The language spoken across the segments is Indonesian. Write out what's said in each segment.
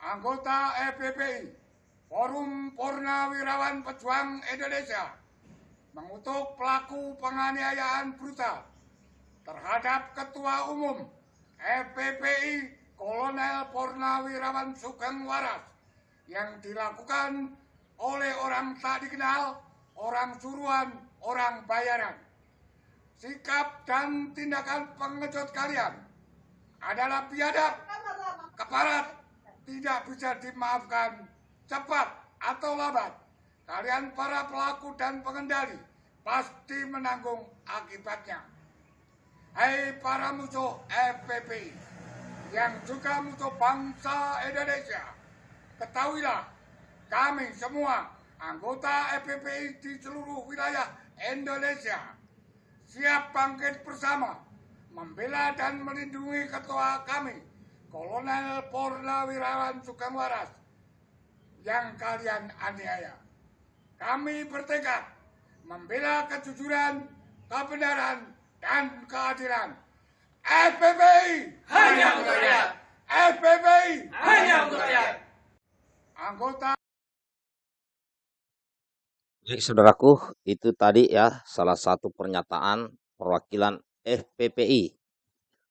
anggota FPPI, Forum Purnawirawan Pejuang Indonesia, mengutuk pelaku penganiayaan brutal terhadap Ketua Umum FPPI Kolonel Purnawirawan Sugeng Waras yang dilakukan oleh orang tak dikenal, orang suruhan, orang bayaran. Sikap dan tindakan pengecut kalian adalah biadab, keparat, tidak bisa dimaafkan cepat atau lambat. Kalian para pelaku dan pengendali pasti menanggung akibatnya. Hai para musuh FPP yang juga musuh bangsa Indonesia, ketahuilah kami semua anggota FPPI di seluruh wilayah Indonesia siap bangkit bersama membela dan melindungi ketua kami, Kolonel Purnawirawan Sugeng Waras, yang kalian aniaya. Kami bertekad membela kejujuran, kebenaran, dan keadilan. FPPI Hanya untuk rakyat. FPPI Hanya untuk rakyat. anggota Baik, saudaraku, itu tadi ya salah satu pernyataan perwakilan FPPI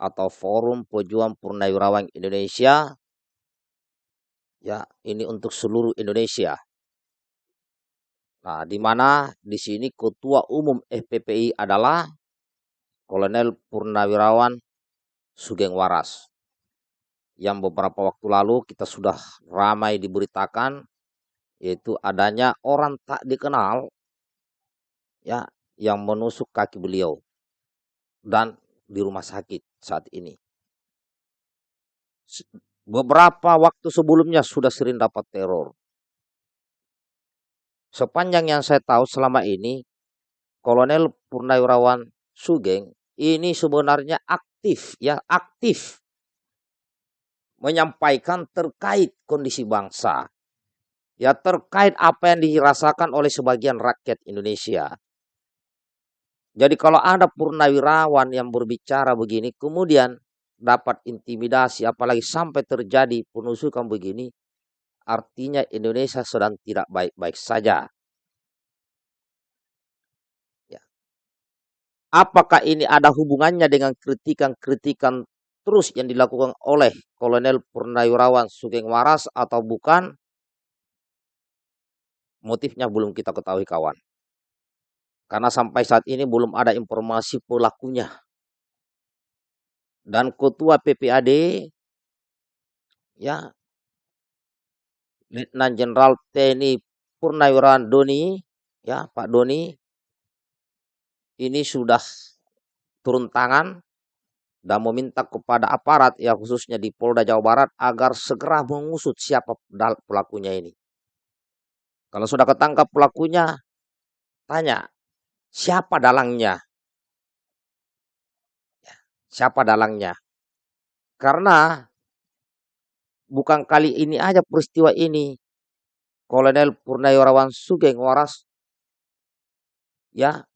atau Forum Pejuang Purnawirawan Indonesia. Ya, ini untuk seluruh Indonesia. Nah, di mana di sini ketua umum FPPI adalah Kolonel Purnawirawan Sugeng Waras. Yang beberapa waktu lalu kita sudah ramai diberitakan yaitu adanya orang tak dikenal ya yang menusuk kaki beliau dan di rumah sakit saat ini. Beberapa waktu sebelumnya sudah sering dapat teror. Sepanjang yang saya tahu selama ini Kolonel Purnawirawan Sugeng ini sebenarnya aktif ya aktif menyampaikan terkait kondisi bangsa ya terkait apa yang dirasakan oleh sebagian rakyat Indonesia. Jadi kalau ada purnawirawan yang berbicara begini, kemudian dapat intimidasi, apalagi sampai terjadi penusukan begini, artinya Indonesia sedang tidak baik-baik saja. Ya. Apakah ini ada hubungannya dengan kritikan-kritikan terus yang dilakukan oleh Kolonel Purnawirawan Sugeng Waras atau bukan? Motifnya belum kita ketahui kawan. Karena sampai saat ini belum ada informasi pelakunya. Dan ketua PPAD ya Letnan Jenderal TNI Purnawirawan Doni ya Pak Doni ini sudah turun tangan dan meminta kepada aparat ya khususnya di Polda Jawa Barat agar segera mengusut siapa pelakunya ini. Kalau sudah ketangkap pelakunya, tanya siapa dalangnya? Ya, Siapa dalangnya? Karena bukan kali ini aja peristiwa ini. Kolonel Purnawirawan Sugeng Waras ya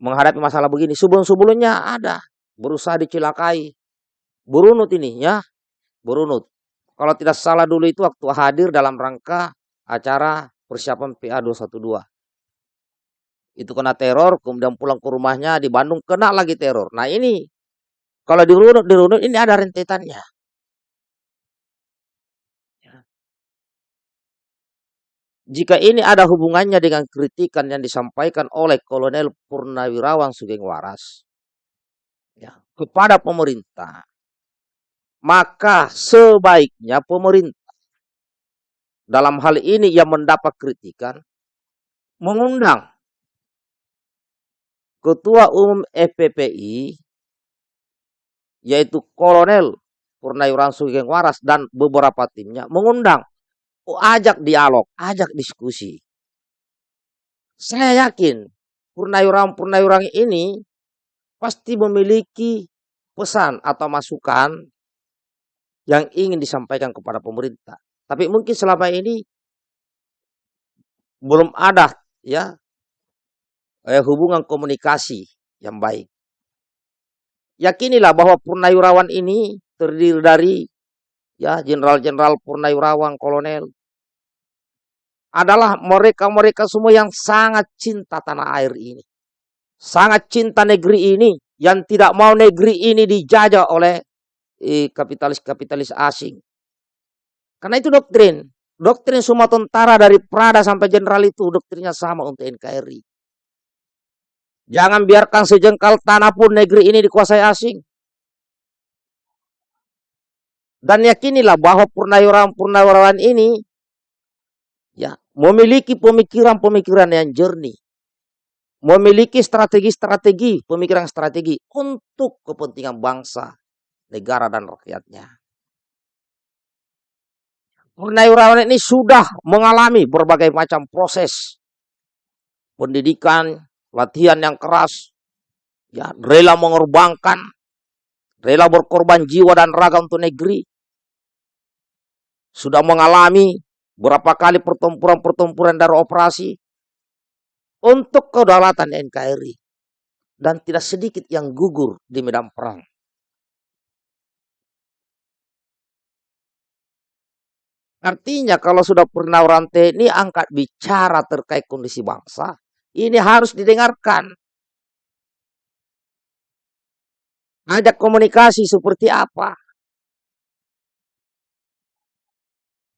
menghadapi masalah begini. Sebelum-sebelumnya ada berusaha dicelakai. Berunut ini ya, berunut. Kalau tidak salah dulu itu waktu hadir dalam rangka acara persiapan PA 212. Itu kena teror, kemudian pulang ke rumahnya di Bandung kena lagi teror. Nah ini kalau dirunut dirunut ini ada rentetannya. Ya. Jika ini ada hubungannya dengan kritikan yang disampaikan oleh Kolonel Purnawirawan Sugeng Waras ya, kepada pemerintah, maka sebaiknya pemerintah dalam hal ini yang mendapat kritikan mengundang Ketua Umum FPPI yaitu Kolonel Purnawirawan Sugeng Waras dan beberapa timnya mengundang oh, ajak dialog, ajak diskusi. Saya yakin Purnawirawan-Purnawirawan ini pasti memiliki pesan atau masukan yang ingin disampaikan kepada pemerintah. Tapi mungkin selama ini belum ada ya eh, hubungan komunikasi yang baik. Yakinilah bahwa Purnawirawan ini terdiri dari ya jenderal-jenderal purnawirawan, kolonel, adalah mereka-mereka semua yang sangat cinta tanah air ini. Sangat cinta negeri ini, yang tidak mau negeri ini dijajah oleh eh, kapitalis-kapitalis asing. Karena itu doktrin. Doktrin semua tentara dari Prada sampai jenderal itu doktrinnya sama untuk NKRI. Jangan biarkan sejengkal tanah pun negeri ini dikuasai asing. Dan yakinilah bahwa purnawirawan-purnawirawan ini ya memiliki pemikiran-pemikiran yang jernih. Memiliki strategi-strategi, pemikiran strategi untuk kepentingan bangsa, negara dan rakyatnya. Purnawirawan ini sudah mengalami berbagai macam proses pendidikan, latihan yang keras, ya rela mengorbankan, rela berkorban jiwa dan raga untuk negeri. Sudah mengalami berapa kali pertempuran-pertempuran dari operasi untuk kedaulatan NKRI dan tidak sedikit yang gugur di medan perang. Artinya kalau sudah pernah orang TNI angkat bicara terkait kondisi bangsa, ini harus didengarkan. Ajak komunikasi seperti apa?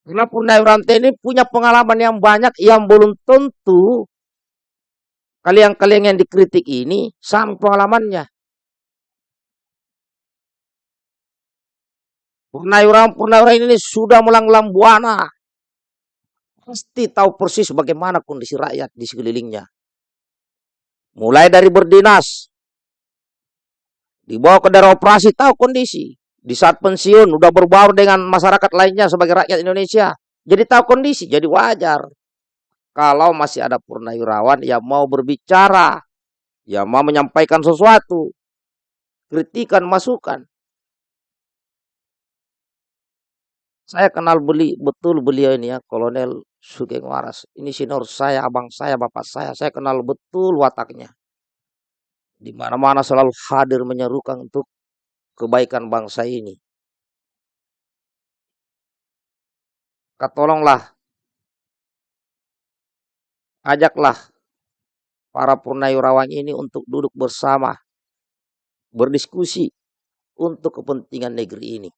Karena Purnawirawan TNI punya pengalaman yang banyak yang belum tentu kalian-kalian yang dikritik ini sama pengalamannya. Purnawirawan-purnawirawan ini sudah melanglang buana. Pasti tahu persis bagaimana kondisi rakyat di sekelilingnya. Mulai dari berdinas, dibawa ke daerah operasi, tahu kondisi. Di saat pensiun, udah berbaur dengan masyarakat lainnya sebagai rakyat Indonesia. Jadi tahu kondisi, jadi wajar. Kalau masih ada purnawirawan yang mau berbicara, yang mau menyampaikan sesuatu, kritikan, masukan. Saya kenal beli betul beliau ini ya, Kolonel Sugeng Waras. Ini senior saya, abang saya, bapak saya. Saya kenal betul wataknya. Di mana-mana selalu hadir menyerukan untuk kebaikan bangsa ini. Katolonglah, ajaklah para purnawirawan ini untuk duduk bersama, berdiskusi untuk kepentingan negeri ini.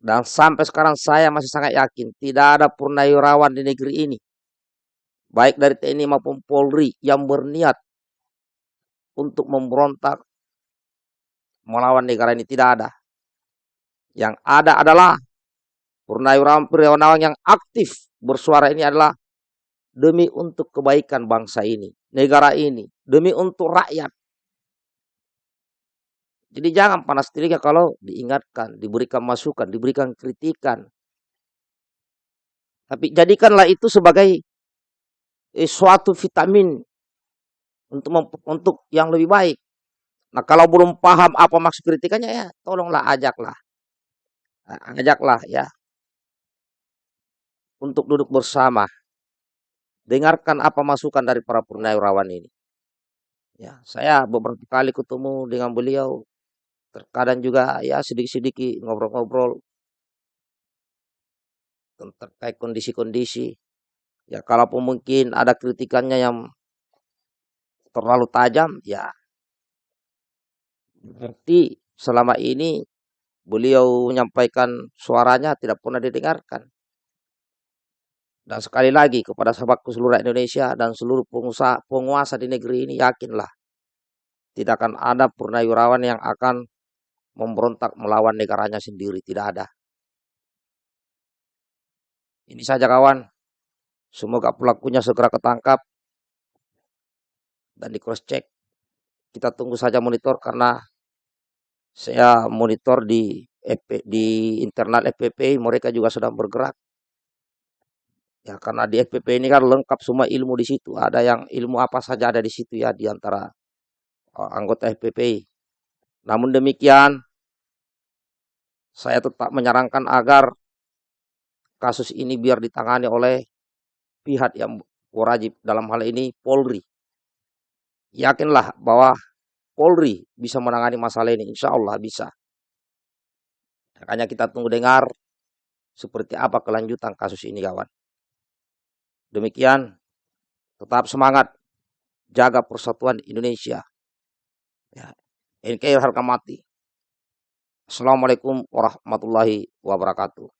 Dan sampai sekarang saya masih sangat yakin tidak ada purnawirawan di negeri ini. Baik dari TNI maupun Polri yang berniat untuk memberontak melawan negara ini tidak ada. Yang ada adalah purnawirawan-purnawirawan yang aktif bersuara ini adalah demi untuk kebaikan bangsa ini, negara ini, demi untuk rakyat. Jadi jangan panas telinga kalau diingatkan, diberikan masukan, diberikan kritikan. Tapi jadikanlah itu sebagai eh, suatu vitamin untuk untuk yang lebih baik. Nah kalau belum paham apa maksud kritikannya ya tolonglah ajaklah. Nah, ajaklah ya. Untuk duduk bersama. Dengarkan apa masukan dari para purnawirawan ini. Ya, saya beberapa kali ketemu dengan beliau terkadang juga ya sedikit-sedikit ngobrol-ngobrol terkait kondisi-kondisi. Ya kalaupun mungkin ada kritikannya yang terlalu tajam, ya berarti selama ini beliau menyampaikan suaranya tidak pernah didengarkan. Dan sekali lagi kepada sahabatku seluruh Indonesia dan seluruh pengusaha, penguasa di negeri ini yakinlah tidak akan ada purnawirawan yang akan memberontak melawan negaranya sendiri. Tidak ada. Ini saja kawan. Semoga pelakunya segera ketangkap dan di cross check. Kita tunggu saja monitor karena saya monitor di FP, di internal FPP mereka juga sedang bergerak. Ya karena di FPP ini kan lengkap semua ilmu di situ. Ada yang ilmu apa saja ada di situ ya di antara uh, anggota FPP. Namun demikian saya tetap menyarankan agar kasus ini biar ditangani oleh pihak yang wajib dalam hal ini Polri. Yakinlah bahwa Polri bisa menangani masalah ini, insya Allah bisa. Makanya kita tunggu dengar seperti apa kelanjutan kasus ini kawan. Demikian, tetap semangat, jaga persatuan Indonesia. Ya. NKRI harga mati. Assalamualaikum warahmatullahi wabarakatuh.